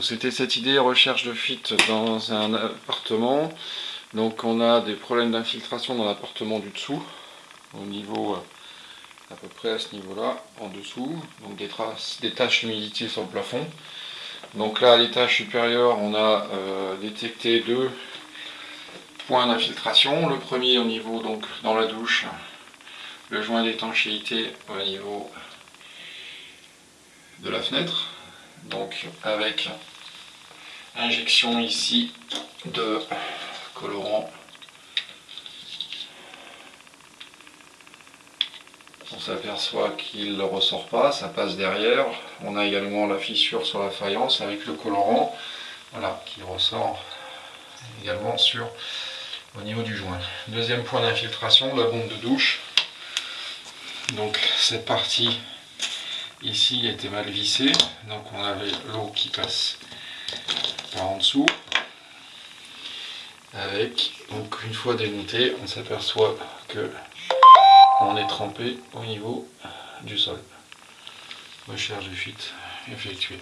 C'était cette idée recherche de fuite dans un appartement. Donc on a des problèmes d'infiltration dans l'appartement du dessous, au niveau euh, à peu près à ce niveau-là, en dessous. Donc des traces, des taches d'humidité sur le plafond. Donc là à l'étage supérieur on a euh, détecté deux points d'infiltration. Le premier au niveau donc dans la douche, le joint d'étanchéité au niveau de la fenêtre donc avec injection ici de colorant. On s'aperçoit qu'il ne ressort pas, ça passe derrière. On a également la fissure sur la faïence avec le colorant voilà, qui ressort également sur au niveau du joint. Deuxième point d'infiltration, la bombe de douche. Donc cette partie Ici, il était mal vissé, donc on avait l'eau qui passe par en dessous. Avec, donc une fois démonté, on s'aperçoit que on est trempé au niveau du sol. Recherche de fuite effectuée.